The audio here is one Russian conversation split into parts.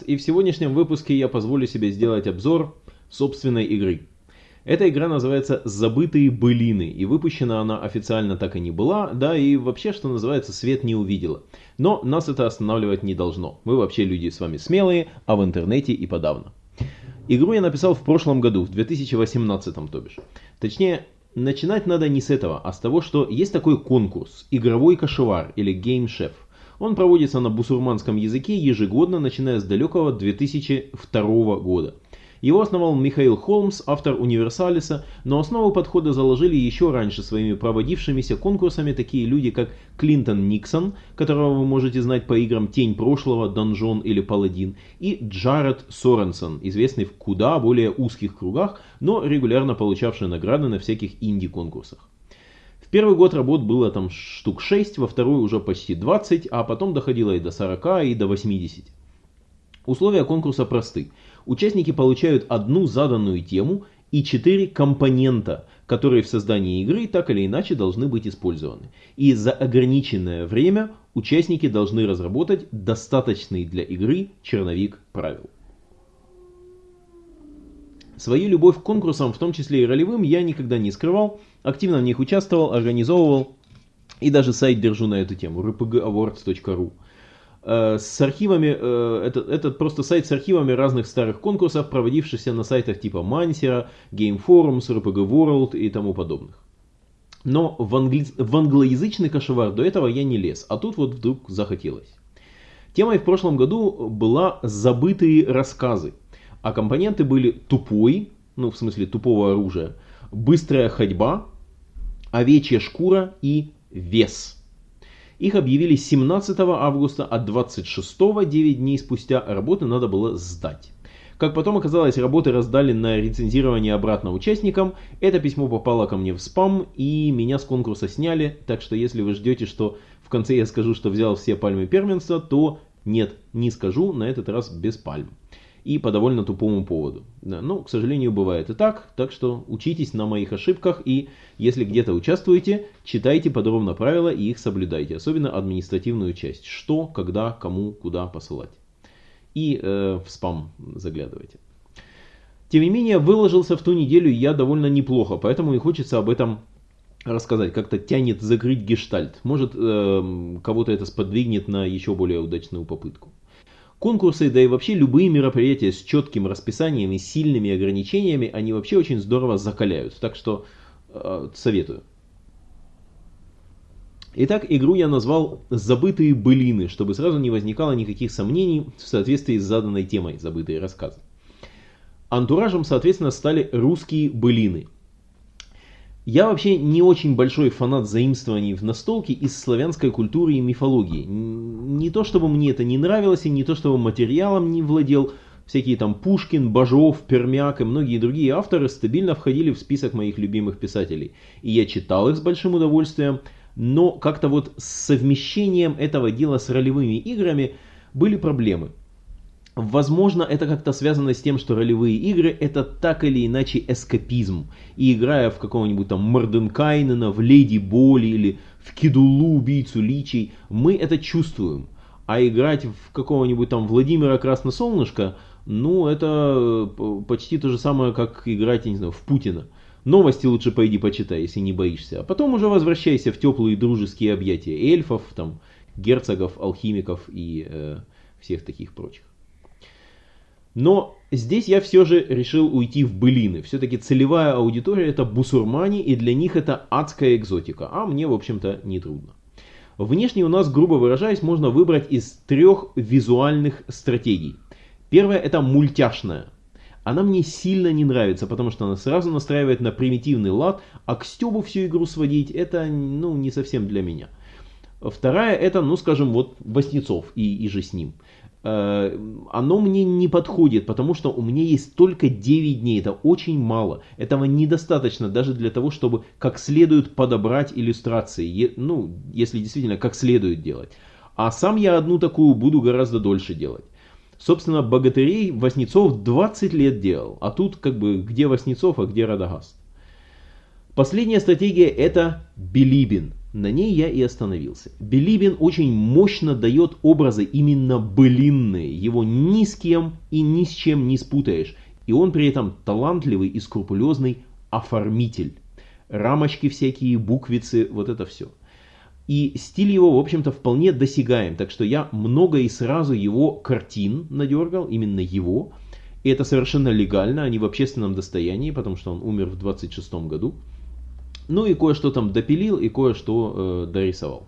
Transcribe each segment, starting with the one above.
Радагаст, и в сегодняшнем выпуске я позволю себе сделать обзор собственной игры. Эта игра называется «Забытые былины», и выпущена она официально так и не была, да и вообще, что называется, свет не увидела. Но нас это останавливать не должно. Мы вообще люди с вами смелые, а в интернете и подавно. Игру я написал в прошлом году, в 2018 то бишь. Точнее, начинать надо не с этого, а с того, что есть такой конкурс «Игровой кошевар» или «Game Chef». Он проводится на бусурманском языке ежегодно, начиная с далекого 2002 года. Его основал Михаил Холмс, автор Универсалиса, но основу подхода заложили еще раньше своими проводившимися конкурсами такие люди, как Клинтон Никсон, которого вы можете знать по играм «Тень прошлого», «Донжон» или «Паладин», и Джаред Соренсон, известный в куда более узких кругах, но регулярно получавший награды на всяких инди-конкурсах. Первый год работ было там штук 6, во второй уже почти 20, а потом доходило и до 40, и до 80. Условия конкурса просты. Участники получают одну заданную тему и четыре компонента, которые в создании игры так или иначе должны быть использованы. И за ограниченное время участники должны разработать достаточный для игры черновик правил. Свою любовь к конкурсам, в том числе и ролевым, я никогда не скрывал, активно в них участвовал, организовывал и даже сайт держу на эту тему, rpgawards.ru. Э, с архивами, э, это, это просто сайт с архивами разных старых конкурсов, проводившихся на сайтах типа Mansera, Game Forums, RPG World и тому подобных. Но в, англи... в англоязычный кошевар до этого я не лез, а тут вот вдруг захотелось. Темой в прошлом году была забытые рассказы, а компоненты были тупой, ну в смысле тупого оружия, быстрая ходьба, овечья шкура и вес – их объявили 17 августа, а 26 9 дней спустя работы надо было сдать. Как потом оказалось, работы раздали на рецензирование обратно участникам. Это письмо попало ко мне в спам, и меня с конкурса сняли. Так что если вы ждете, что в конце я скажу, что взял все пальмы первенства, то нет, не скажу, на этот раз без пальм и по довольно тупому поводу. Да, ну, к сожалению, бывает и так, так что учитесь на моих ошибках и если где-то участвуете, читайте подробно правила и их соблюдайте, особенно административную часть, что, когда, кому, куда посылать. И э, в спам заглядывайте. Тем не менее, выложился в ту неделю я довольно неплохо, поэтому и хочется об этом рассказать, как-то тянет закрыть гештальт. Может, э, кого-то это сподвигнет на еще более удачную попытку. Конкурсы, да и вообще любые мероприятия с четким расписанием и сильными ограничениями, они вообще очень здорово закаляют. Так что э, советую. Итак, игру я назвал «Забытые былины», чтобы сразу не возникало никаких сомнений в соответствии с заданной темой «Забытые рассказы». Антуражем, соответственно, стали русские былины – я вообще не очень большой фанат заимствований в настолке из славянской культуры и мифологии. Не то чтобы мне это не нравилось, и не то чтобы материалом не владел. Всякие там Пушкин, Бажов, Пермяк и многие другие авторы стабильно входили в список моих любимых писателей. И я читал их с большим удовольствием, но как-то вот с совмещением этого дела с ролевыми играми были проблемы. Возможно, это как-то связано с тем, что ролевые игры это так или иначе эскапизм. И играя в какого-нибудь там Морденкайнена, в Леди Боли или в Кидулу, убийцу личей, мы это чувствуем. А играть в какого-нибудь там Владимира Красносолнышко, ну это э, почти то же самое, как играть, я не знаю, в Путина. Новости лучше пойди почитай, если не боишься. А потом уже возвращайся в теплые дружеские объятия эльфов, там, герцогов, алхимиков и э, всех таких прочих. Но здесь я все же решил уйти в былины. Все-таки целевая аудитория это бусурмане, и для них это адская экзотика, а мне, в общем-то, не трудно. Внешне у нас, грубо выражаясь, можно выбрать из трех визуальных стратегий. Первая это мультяшная. Она мне сильно не нравится, потому что она сразу настраивает на примитивный лад, а к стебу всю игру сводить это ну, не совсем для меня. Вторая это, ну скажем, вот Васнецов и, и же с ним. Э, оно мне не подходит, потому что у меня есть только 9 дней, это очень мало. Этого недостаточно даже для того, чтобы как следует подобрать иллюстрации, ну, если действительно как следует делать. А сам я одну такую буду гораздо дольше делать. Собственно, богатырей Васнецов 20 лет делал, а тут как бы где Васнецов, а где Радагаст. Последняя стратегия это Билибин. На ней я и остановился. Билибин очень мощно дает образы именно былинные. Его ни с кем и ни с чем не спутаешь. И он при этом талантливый и скрупулезный оформитель. Рамочки всякие, буквицы, вот это все. И стиль его, в общем-то, вполне досягаем. Так что я много и сразу его картин надергал, именно его. И это совершенно легально, а не в общественном достоянии, потому что он умер в 26 году. Ну и кое-что там допилил и кое-что э, дорисовал.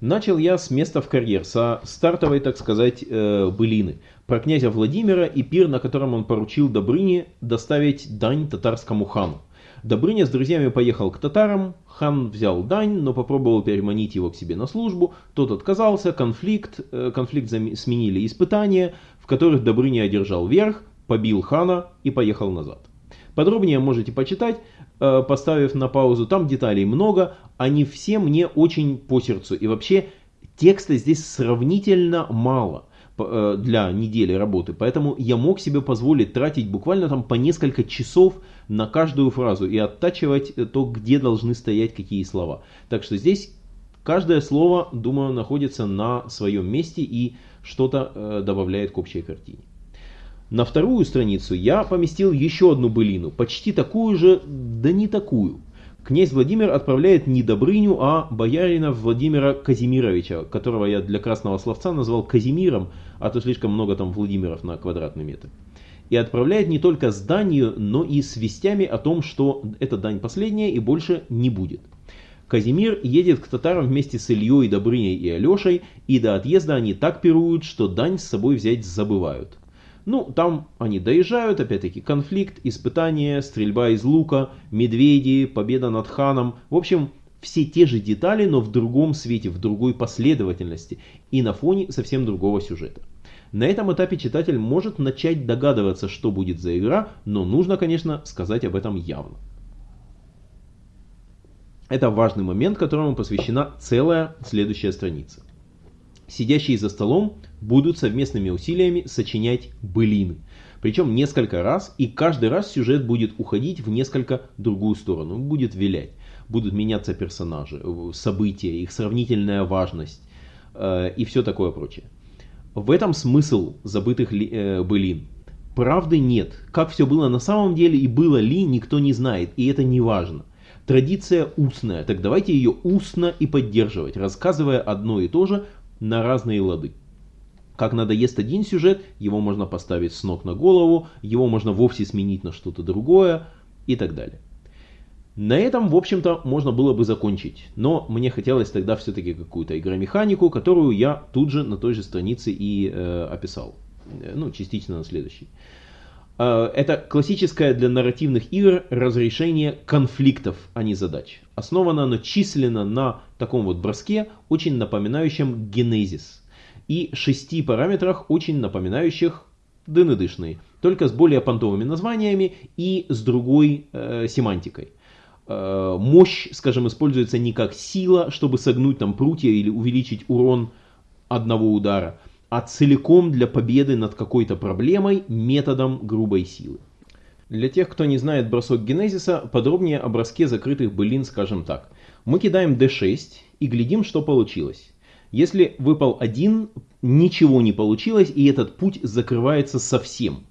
Начал я с места в карьер, со стартовой, так сказать, э, былины. Про князя Владимира и пир, на котором он поручил Добрыне доставить дань татарскому хану. Добрыня с друзьями поехал к татарам, хан взял дань, но попробовал переманить его к себе на службу, тот отказался, конфликт, э, конфликт сменили испытания, в которых Добрыня одержал верх, побил хана и поехал назад. Подробнее можете почитать, э, поставив на паузу, там деталей много, они все мне очень по сердцу. И вообще текста здесь сравнительно мало э, для недели работы, поэтому я мог себе позволить тратить буквально там по несколько часов на каждую фразу и оттачивать то, где должны стоять какие слова. Так что здесь каждое слово, думаю, находится на своем месте и что-то э, добавляет к общей картине. На вторую страницу я поместил еще одну былину, почти такую же, да не такую. Князь Владимир отправляет не Добрыню, а боярина Владимира Казимировича, которого я для красного словца назвал Казимиром, а то слишком много там Владимиров на квадратный метр. И отправляет не только с данью, но и с вестями о том, что эта дань последняя и больше не будет. Казимир едет к татарам вместе с Ильей, Добрыней и Алешей, и до отъезда они так пируют, что дань с собой взять забывают. Ну, там они доезжают, опять-таки конфликт, испытания, стрельба из лука, медведи, победа над ханом. В общем, все те же детали, но в другом свете, в другой последовательности и на фоне совсем другого сюжета. На этом этапе читатель может начать догадываться, что будет за игра, но нужно, конечно, сказать об этом явно. Это важный момент, которому посвящена целая следующая страница сидящие за столом будут совместными усилиями сочинять былины. Причем несколько раз, и каждый раз сюжет будет уходить в несколько другую сторону, будет вилять. Будут меняться персонажи, э, события, их сравнительная важность э, и все такое прочее. В этом смысл забытых ли, э, былин. Правды нет. Как все было на самом деле и было ли, никто не знает, и это не важно. Традиция устная, так давайте ее устно и поддерживать, рассказывая одно и то же на разные лады. Как надоест один сюжет, его можно поставить с ног на голову, его можно вовсе сменить на что-то другое и так далее. На этом, в общем-то, можно было бы закончить, но мне хотелось тогда все-таки какую-то игромеханику, которую я тут же на той же странице и э, описал, э, ну, частично на следующей. Э, это классическое для нарративных игр разрешение конфликтов, а не задач. Основано оно численно на таком вот броске, очень напоминающем генезис. И шести параметрах, очень напоминающих дынедышные, только с более понтовыми названиями и с другой э, семантикой. Э, мощь, скажем, используется не как сила, чтобы согнуть там прутья или увеличить урон одного удара, а целиком для победы над какой-то проблемой методом грубой силы. Для тех, кто не знает бросок генезиса, подробнее о броске закрытых былин скажем так. Мы кидаем d6 и глядим, что получилось. Если выпал один, ничего не получилось, и этот путь закрывается совсем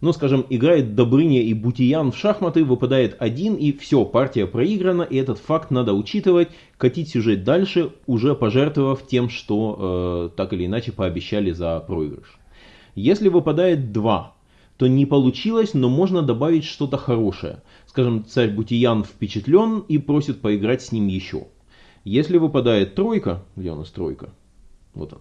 но, скажем, играет Добрыня и Бутиян в шахматы, выпадает один и все, партия проиграна, и этот факт надо учитывать, катить сюжет дальше, уже пожертвовав тем, что э, так или иначе пообещали за проигрыш. Если выпадает два, то не получилось, но можно добавить что-то хорошее. Скажем, царь Бутиян впечатлен и просит поиграть с ним еще. Если выпадает тройка, где у нас тройка? Вот он.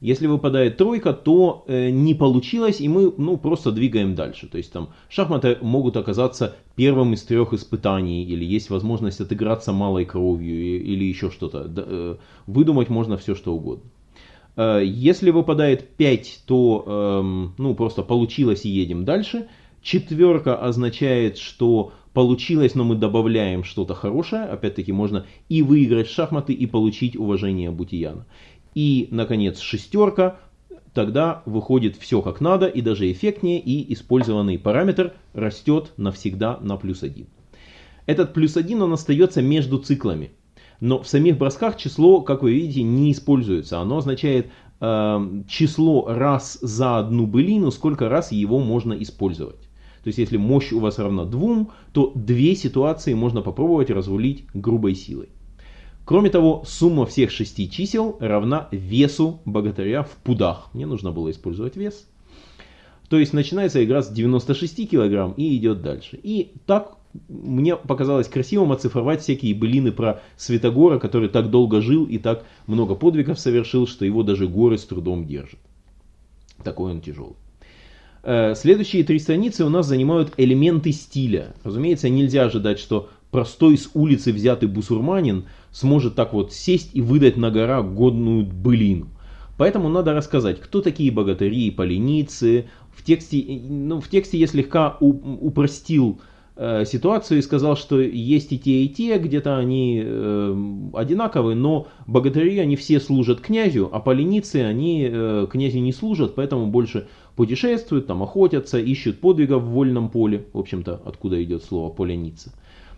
Если выпадает тройка, то э, не получилось, и мы ну, просто двигаем дальше. То есть там шахматы могут оказаться первым из трех испытаний, или есть возможность отыграться малой кровью, или еще что-то. Э, выдумать можно все, что угодно. Э, если выпадает 5, то э, ну, просто получилось и едем дальше. Четверка означает, что получилось, но мы добавляем что-то хорошее. Опять-таки можно и выиграть шахматы, и получить уважение Бутияна. И, наконец, шестерка. Тогда выходит все как надо и даже эффектнее, и использованный параметр растет навсегда на плюс 1. Этот плюс 1 он остается между циклами. Но в самих бросках число, как вы видите, не используется. Оно означает э, число раз за одну былину, сколько раз его можно использовать. То есть если мощь у вас равна двум, то две ситуации можно попробовать разрулить грубой силой. Кроме того, сумма всех шести чисел равна весу богатыря в пудах. Мне нужно было использовать вес. То есть начинается игра с 96 килограмм и идет дальше. И так мне показалось красивым оцифровать всякие былины про Святогора, который так долго жил и так много подвигов совершил, что его даже горы с трудом держат. Такой он тяжелый. Э, следующие три страницы у нас занимают элементы стиля. Разумеется, нельзя ожидать, что простой с улицы взятый бусурманин сможет так вот сесть и выдать на гора годную былину. Поэтому надо рассказать, кто такие богатыри и поленицы. В тексте, ну, в тексте я слегка упростил э, ситуацию и сказал, что есть и те, и те, где-то они э, одинаковые, но богатыри, они все служат князю, а поленицы, они э, князю не служат, поэтому больше путешествуют, там охотятся, ищут подвигов в вольном поле, в общем-то, откуда идет слово поленица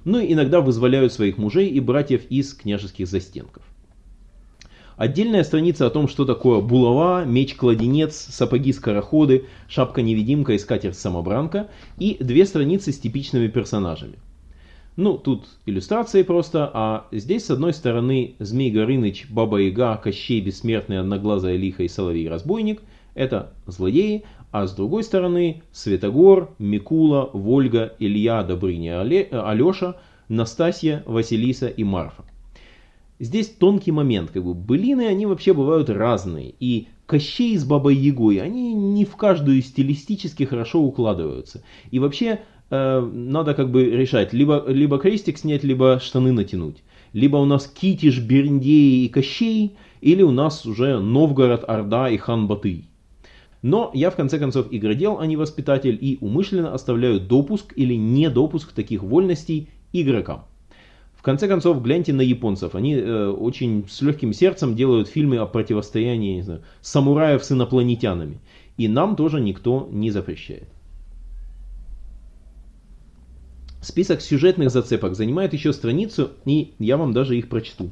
но ну иногда вызволяют своих мужей и братьев из княжеских застенков. Отдельная страница о том, что такое булава, меч-кладенец, сапоги-скороходы, шапка-невидимка и скатерть-самобранка, и две страницы с типичными персонажами. Ну, тут иллюстрации просто, а здесь с одной стороны Змей Горыныч, Баба Яга, Кощей Бессмертный, Одноглазая Лиха и Соловей-Разбойник – это злодеи, а с другой стороны Светогор, Микула, Вольга, Илья, Добрыня, Алеша, Настасья, Василиса и Марфа. Здесь тонкий момент, как бы былины, они вообще бывают разные, и Кощей с Бабой Ягой, они не в каждую стилистически хорошо укладываются. И вообще э, надо как бы решать, либо, либо крестик снять, либо штаны натянуть. Либо у нас Китиш, Берндей и Кощей, или у нас уже Новгород, Орда и Хан Батый. Но я в конце концов игродел, а не воспитатель, и умышленно оставляю допуск или недопуск таких вольностей игрокам. В конце концов, гляньте на японцев. Они э, очень с легким сердцем делают фильмы о противостоянии не знаю, самураев с инопланетянами. И нам тоже никто не запрещает. Список сюжетных зацепок занимает еще страницу, и я вам даже их прочту.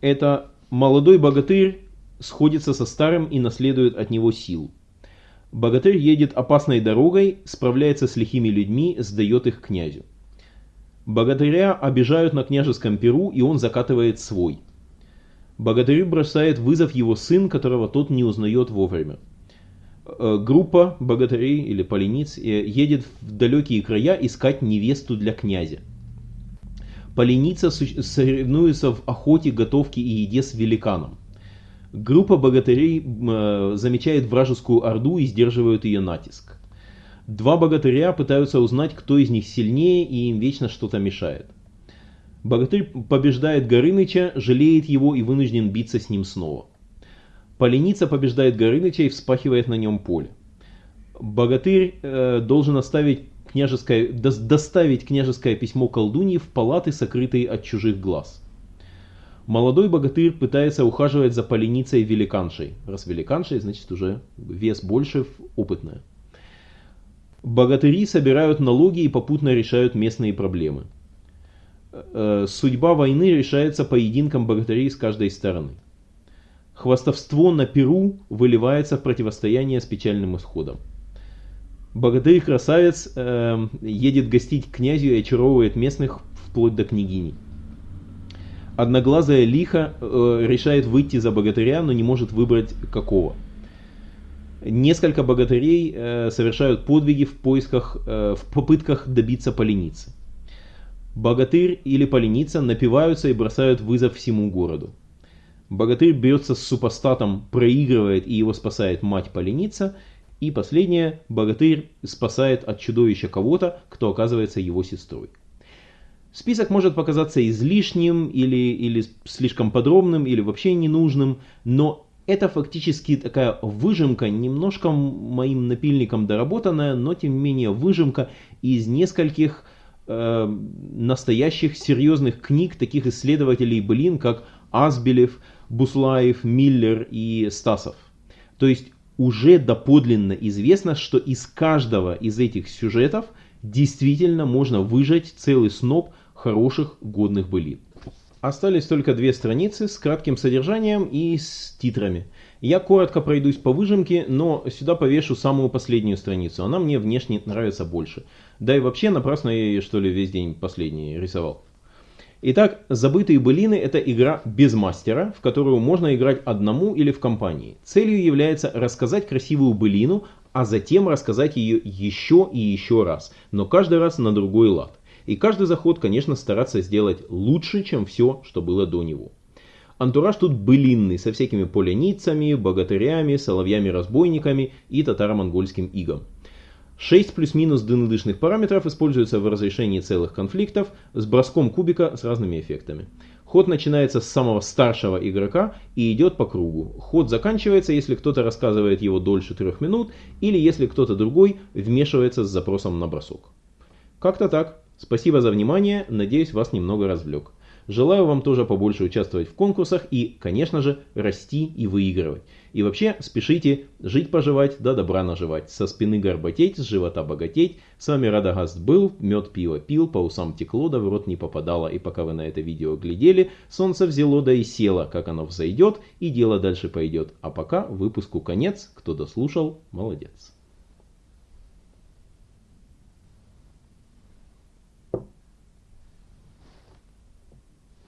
Это молодой богатырь сходится со старым и наследует от него силу. Богатырь едет опасной дорогой, справляется с лихими людьми, сдает их князю. Богатыря обижают на княжеском перу, и он закатывает свой. Богатырю бросает вызов его сын, которого тот не узнает вовремя. Э, группа богатырей или полениц э, едет в далекие края искать невесту для князя. Поленица соревнуется в охоте, готовке и еде с великаном. Группа богатырей э, замечает вражескую орду и сдерживают ее натиск. Два богатыря пытаются узнать, кто из них сильнее, и им вечно что-то мешает. Богатырь побеждает Горыныча, жалеет его и вынужден биться с ним снова. Поленица побеждает Горыныча и вспахивает на нем поле. Богатырь э, должен оставить княжеское, до, доставить княжеское письмо колдуньи в палаты, сокрытые от чужих глаз. Молодой богатырь пытается ухаживать за поленицей великаншей. Раз великаншей, значит уже вес больше, опытная. Богатыри собирают налоги и попутно решают местные проблемы. Э, судьба войны решается поединком богатырей с каждой стороны. Хвастовство на Перу выливается в противостояние с печальным исходом. Богатырь-красавец э, едет гостить к князю и очаровывает местных вплоть до княгини. Одноглазая лиха э, решает выйти за богатыря, но не может выбрать какого. Несколько богатырей э, совершают подвиги в поисках, э, в попытках добиться поленицы. Богатырь или поленица напиваются и бросают вызов всему городу. Богатырь бьется с супостатом, проигрывает и его спасает мать поленица. И последнее, богатырь спасает от чудовища кого-то, кто оказывается его сестрой. Список может показаться излишним или, или слишком подробным, или вообще ненужным, но это фактически такая выжимка, немножко моим напильником доработанная, но тем не менее выжимка из нескольких э, настоящих серьезных книг таких исследователей блин, как Азбелев, Буслаев, Миллер и Стасов. То есть уже доподлинно известно, что из каждого из этих сюжетов действительно можно выжать целый сноп хороших годных былин. Остались только две страницы с кратким содержанием и с титрами. Я коротко пройдусь по выжимке, но сюда повешу самую последнюю страницу. Она мне внешне нравится больше. Да и вообще напрасно я ее что ли весь день последний рисовал. Итак, «Забытые былины» — это игра без мастера, в которую можно играть одному или в компании. Целью является рассказать красивую былину, а затем рассказать ее еще и еще раз, но каждый раз на другой лад. И каждый заход, конечно, стараться сделать лучше, чем все, что было до него. Антураж тут былинный, со всякими поляницами, богатырями, соловьями-разбойниками и татаро-монгольским игом. 6 плюс-минус ДНДшных параметров используются в разрешении целых конфликтов с броском кубика с разными эффектами. Ход начинается с самого старшего игрока и идет по кругу. Ход заканчивается, если кто-то рассказывает его дольше трех минут или если кто-то другой вмешивается с запросом на бросок. Как-то так. Спасибо за внимание, надеюсь вас немного развлек. Желаю вам тоже побольше участвовать в конкурсах и, конечно же, расти и выигрывать. И вообще, спешите жить-поживать, да добра наживать. Со спины горбатеть, с живота богатеть. С вами Радагаст был, мед пиво пил, по усам текло, да в рот не попадало. И пока вы на это видео глядели, солнце взяло да и село. Как оно взойдет, и дело дальше пойдет. А пока выпуску конец. Кто дослушал, молодец.